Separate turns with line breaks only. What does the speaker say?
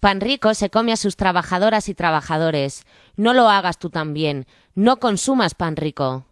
Pan rico se come a sus trabajadoras y trabajadores. No lo hagas tú también. No consumas pan rico.